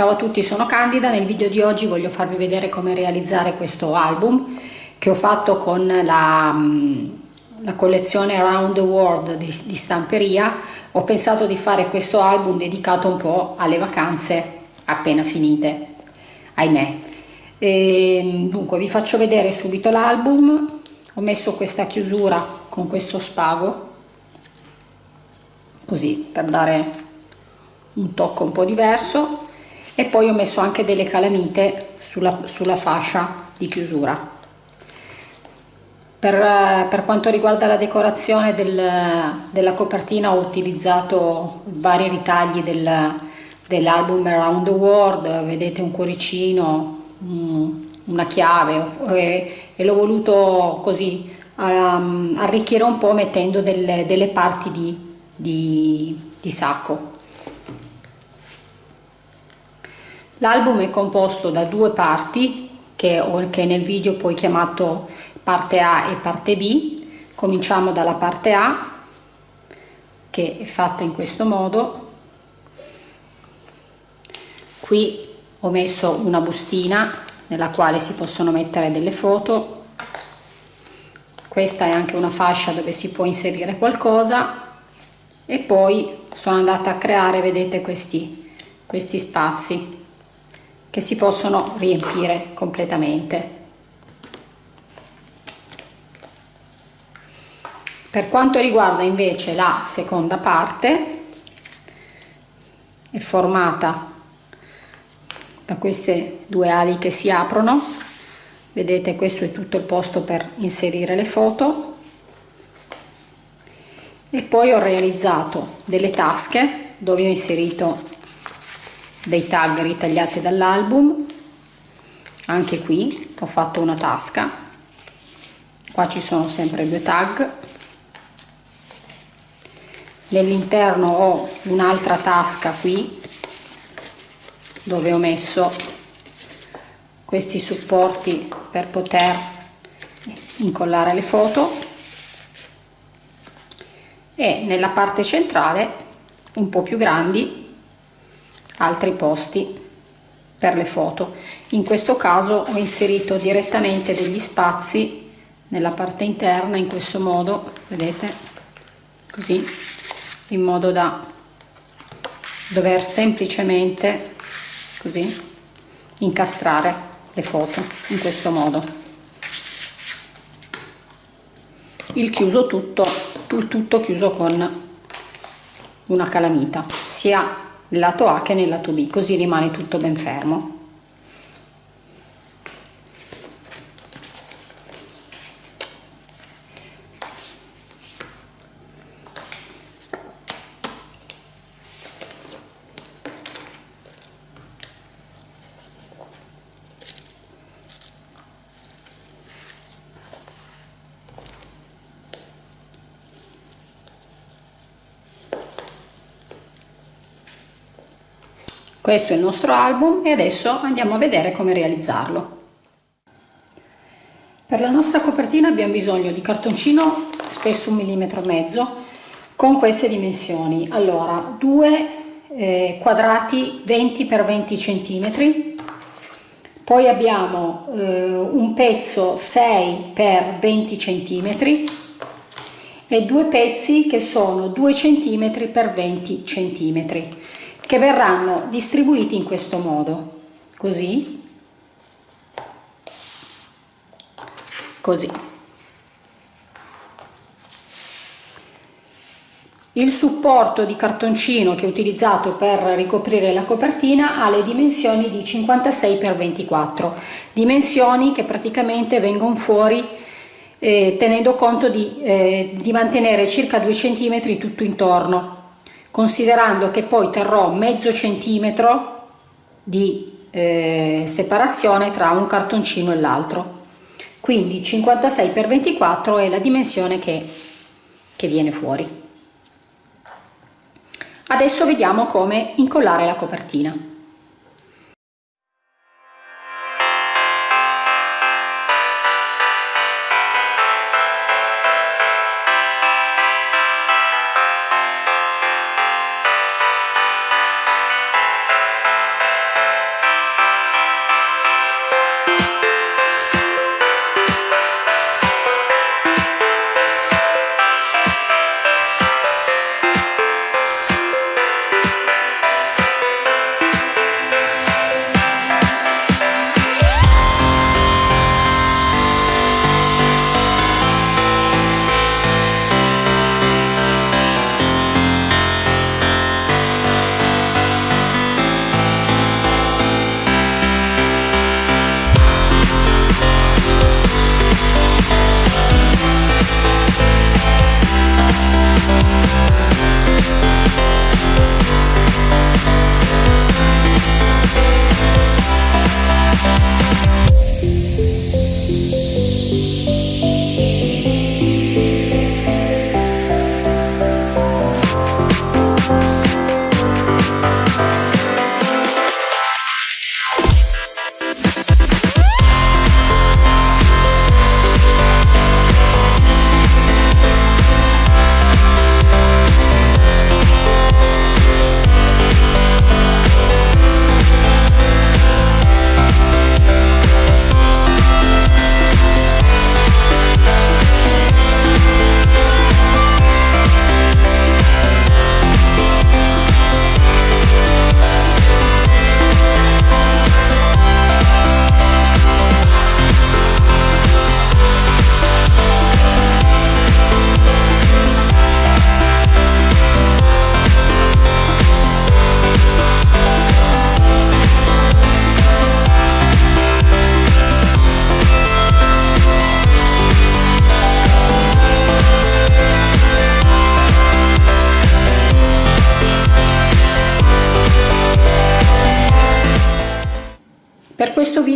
Ciao a tutti, sono Candida. Nel video di oggi voglio farvi vedere come realizzare questo album che ho fatto con la, mm, la collezione Around the World di, di stamperia. Ho pensato di fare questo album dedicato un po' alle vacanze appena finite, ahimè. E, dunque vi faccio vedere subito l'album. Ho messo questa chiusura con questo spago, così per dare un tocco un po' diverso e poi ho messo anche delle calamite sulla, sulla fascia di chiusura. Per, per, quanto riguarda la decorazione del, della copertina ho utilizzato vari ritagli del, dell'album Around the World vedete un cuoricino una chiave e, e l'ho voluto così um, arricchire un po' mettendo delle, delle parti di, di, di sacco L'album è composto da due parti che, che nel video poi chiamato parte A e parte B. Cominciamo dalla parte A che è fatta in questo modo. Qui ho messo una bustina nella quale si possono mettere delle foto. Questa è anche una fascia dove si può inserire qualcosa e poi sono andata a creare, vedete, questi, questi spazi che si possono riempire completamente. Per quanto riguarda invece la seconda parte, è formata da queste due ali che si aprono, vedete questo è tutto il posto per inserire le foto e poi ho realizzato delle tasche dove ho inserito dei tag ritagliati dall'album. Anche qui ho fatto una tasca. Qua ci sono sempre due tag. Nell'interno ho un'altra tasca qui dove ho messo questi supporti per poter incollare le foto. E nella parte centrale un po' più grandi altri posti per le foto. In questo caso ho inserito direttamente degli spazi nella parte interna in questo modo vedete? Così in modo da dover semplicemente così incastrare le foto in questo modo. Il chiuso tutto il tutto chiuso con una calamita sia nel lato A che nel lato B, così rimane tutto ben fermo. Questo è il nostro album e adesso andiamo a vedere come realizzarlo. Per la nostra copertina abbiamo bisogno di cartoncino spesso un millimetro e mezzo con queste dimensioni. Allora due eh, quadrati 20 x 20 centimetri. Poi abbiamo eh, un pezzo 6 x 20 centimetri e due pezzi che sono 2 centimetri x 20 centimetri che verranno distribuiti in questo modo. Così. Così. Il supporto di cartoncino che ho utilizzato per ricoprire la copertina ha le dimensioni di 56 x 24 dimensioni che praticamente vengono fuori eh, tenendo conto di, eh, di mantenere circa 2 cm tutto intorno considerando che poi terrò mezzo centimetro di eh, separazione tra un cartoncino e l'altro. Quindi 56 x 24 è la dimensione che, che viene fuori. Adesso vediamo come incollare la copertina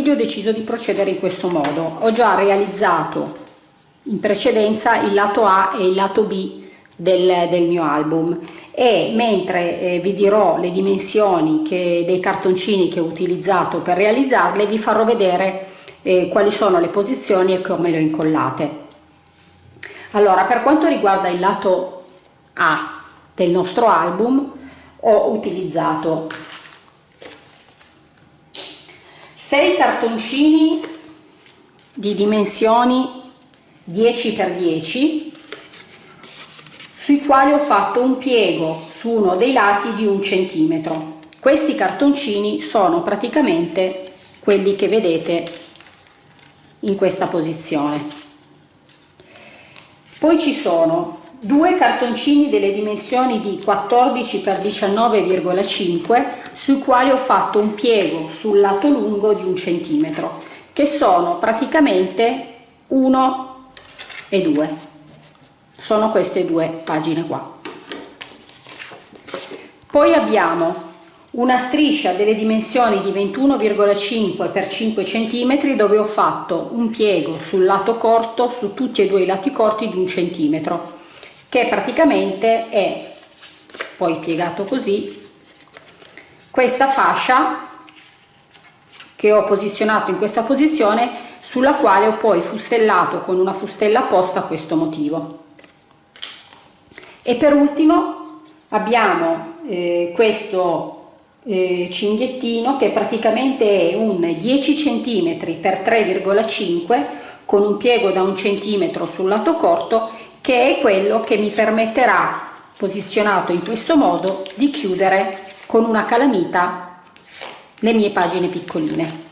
video ho deciso di procedere in questo modo. Ho già realizzato in precedenza il lato A e il lato B del, del mio album. E mentre eh, vi dirò le dimensioni che, dei cartoncini che ho utilizzato per realizzarle vi farò vedere eh, quali sono le posizioni e come le ho incollate. Allora per quanto riguarda il lato A del nostro album ho utilizzato 6 cartoncini di dimensioni 10 x 10 sui quali ho fatto un piego su uno dei lati di un centimetro. Questi cartoncini sono praticamente quelli che vedete in questa posizione. Poi ci sono due cartoncini delle dimensioni di 14 x 19,5 sui quali ho fatto un piego sul lato lungo di un centimetro che sono praticamente 1 e 2 sono queste due pagine qua. Poi abbiamo una striscia delle dimensioni di 21,5 x 5 cm dove ho fatto un piego sul lato corto su tutti e due i lati corti di un centimetro che praticamente è poi piegato così questa fascia che ho posizionato in questa posizione sulla quale ho poi fustellato con una fustella apposta questo motivo. E per ultimo abbiamo eh, questo eh, cinghiettino che praticamente è un 10 cm x 3,5 con un piego da un centimetro sul lato corto che è quello che mi permetterà posizionato in questo modo di chiudere con una calamita le mie pagine piccoline.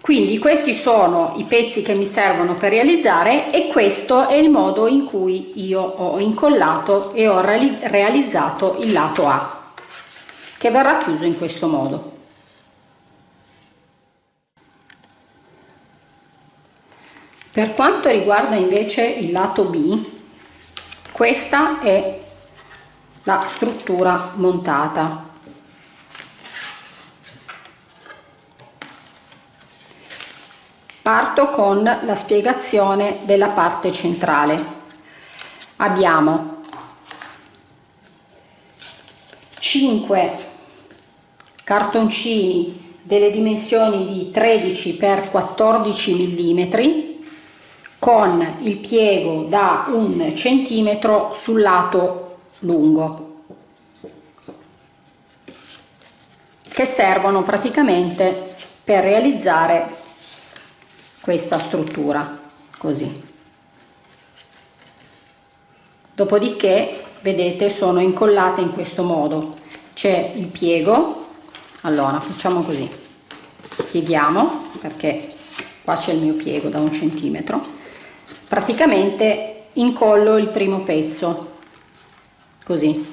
Quindi questi sono i pezzi che mi servono per realizzare e questo è il modo in cui io ho incollato e ho realizzato il lato A che verrà chiuso in questo modo per quanto riguarda invece il lato B questa è la struttura montata Parto con la spiegazione della parte centrale. Abbiamo 5 cartoncini delle dimensioni di 13 x 14 mm con il piego da un centimetro sul lato lungo che servono praticamente per realizzare questa struttura così. Dopodiché vedete sono incollate in questo modo. C'è il piego. Allora facciamo così. Pieghiamo perché qua c'è il mio piego da un centimetro praticamente incollo il primo pezzo così.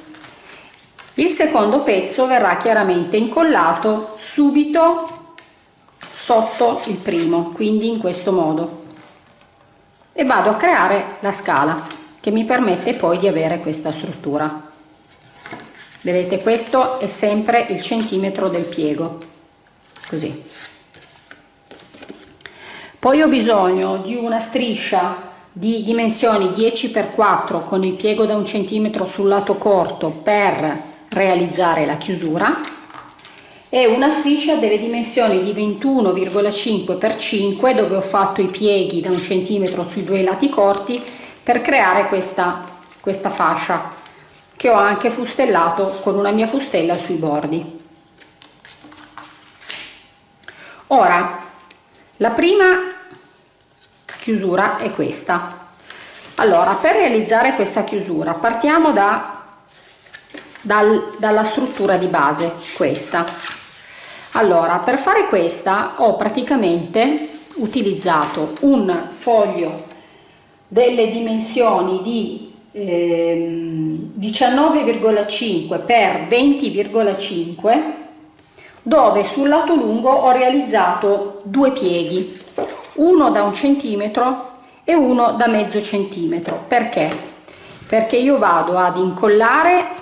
Il secondo pezzo verrà chiaramente incollato subito sotto il primo quindi in questo modo. E vado a creare la scala che mi permette poi di avere questa struttura. Vedete questo è sempre il centimetro del piego così. Poi ho bisogno di una striscia di dimensioni 10 x 4 con il piego da un centimetro sul lato corto per realizzare la chiusura e una striscia delle dimensioni di 21,5 x 5 dove ho fatto i pieghi da un centimetro sui due lati corti per creare questa, questa fascia che ho anche fustellato con una mia fustella sui bordi. Ora la prima chiusura è questa. Allora per realizzare questa chiusura partiamo da, dal, dalla struttura di base questa. Allora per fare questa ho praticamente utilizzato un foglio delle dimensioni di eh, 19,5 per 20,5 dove sul lato lungo ho realizzato due pieghi uno da un centimetro e uno da mezzo centimetro. Perché? Perché io vado ad incollare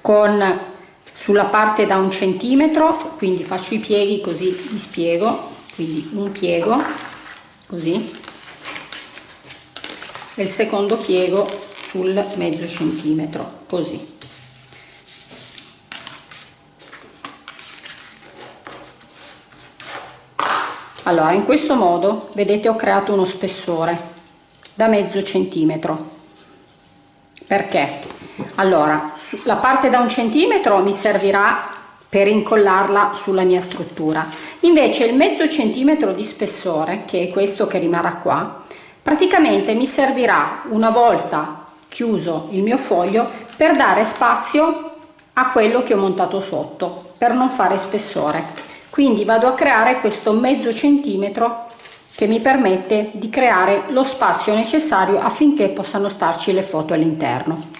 con sulla parte da un centimetro quindi faccio i pieghi così vi spiego quindi un piego così e il secondo piego sul mezzo centimetro così allora in questo modo vedete ho creato uno spessore da mezzo centimetro. Perché? Allora la parte da un centimetro mi servirà per incollarla sulla mia struttura. Invece il mezzo centimetro di spessore che è questo che rimarrà qua praticamente mi servirà una volta chiuso il mio foglio per dare spazio a quello che ho montato sotto per non fare spessore quindi vado a creare questo mezzo centimetro che mi permette di creare lo spazio necessario affinché possano starci le foto all'interno.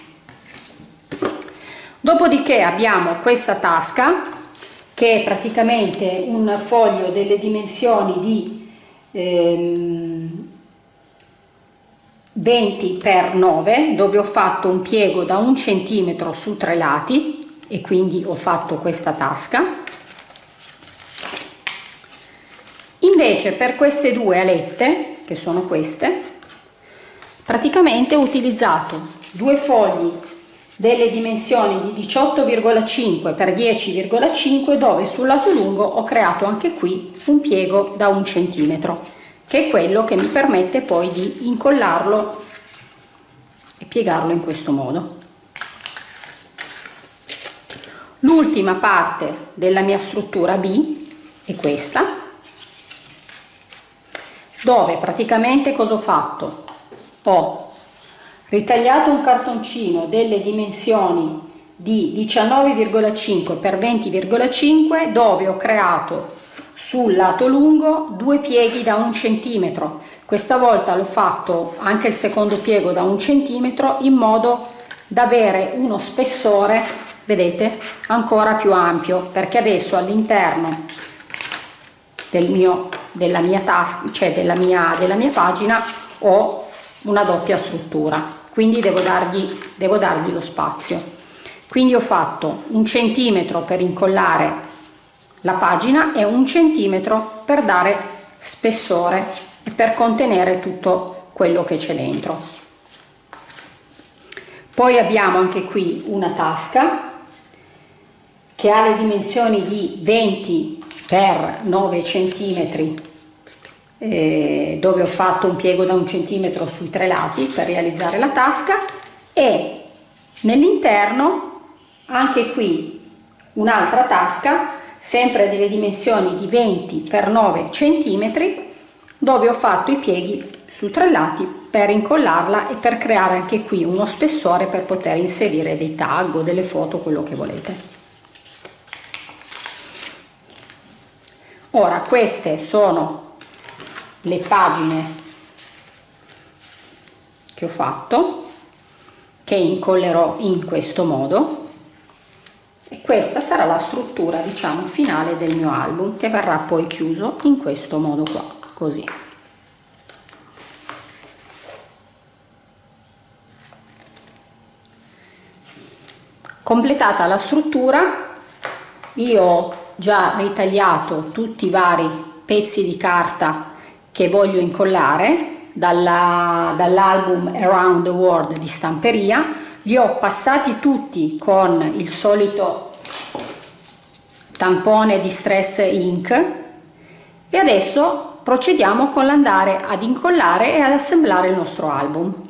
Dopodiché abbiamo questa tasca che è praticamente un foglio delle dimensioni di ehm, 20 x 9 dove ho fatto un piego da un centimetro su tre lati e quindi ho fatto questa tasca invece per queste due alette che sono queste praticamente ho utilizzato due fogli delle dimensioni di 18,5 x 10,5 dove sul lato lungo ho creato anche qui un piego da un centimetro che è quello che mi permette poi di incollarlo e piegarlo in questo modo. L'ultima parte della mia struttura B è questa dove praticamente cosa ho fatto? Ho ritagliato un cartoncino delle dimensioni di 19,5 x 20,5 dove ho creato sul lato lungo due pieghi da un centimetro. Questa volta l'ho fatto anche il secondo piego da un centimetro in modo da avere uno spessore vedete ancora più ampio perché adesso all'interno del mio della mia tasca cioè della mia della mia pagina ho una doppia struttura. Quindi devo dargli devo dargli lo spazio. Quindi ho fatto un centimetro per incollare la pagina è un centimetro per dare spessore e per contenere tutto quello che c'è dentro. Poi abbiamo anche qui una tasca che ha le dimensioni di 20 per 9 centimetri eh, dove ho fatto un piego da un centimetro sui tre lati per realizzare la tasca. E nell'interno anche qui un'altra tasca sempre delle dimensioni di 20 x 9 cm dove ho fatto i pieghi su tre lati per incollarla e per creare anche qui uno spessore per poter inserire dei tag o delle foto quello che volete ora queste sono le pagine che ho fatto che incollerò in questo modo e questa sarà la struttura diciamo finale del mio album che verrà poi chiuso in questo modo qua così. Completata la struttura io già ritagliato tutti i vari pezzi di carta che voglio incollare dall'album dall Around the World di stamperia. Li ho passati tutti con il solito tampone di stress ink e adesso procediamo con l'andare ad incollare e ad assemblare il nostro album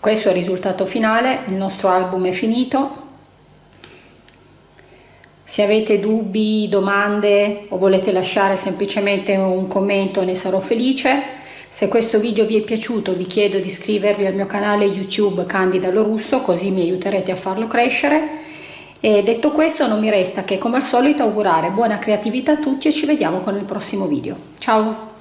questo è il risultato finale il nostro album è finito. Se avete dubbi domande o volete lasciare semplicemente un commento ne sarò felice. Se questo video vi è piaciuto vi chiedo di iscrivervi al mio canale youtube candida lorusso così mi aiuterete a farlo crescere. E detto questo non mi resta che come al solito augurare buona creatività a tutti e ci vediamo con il prossimo video. Ciao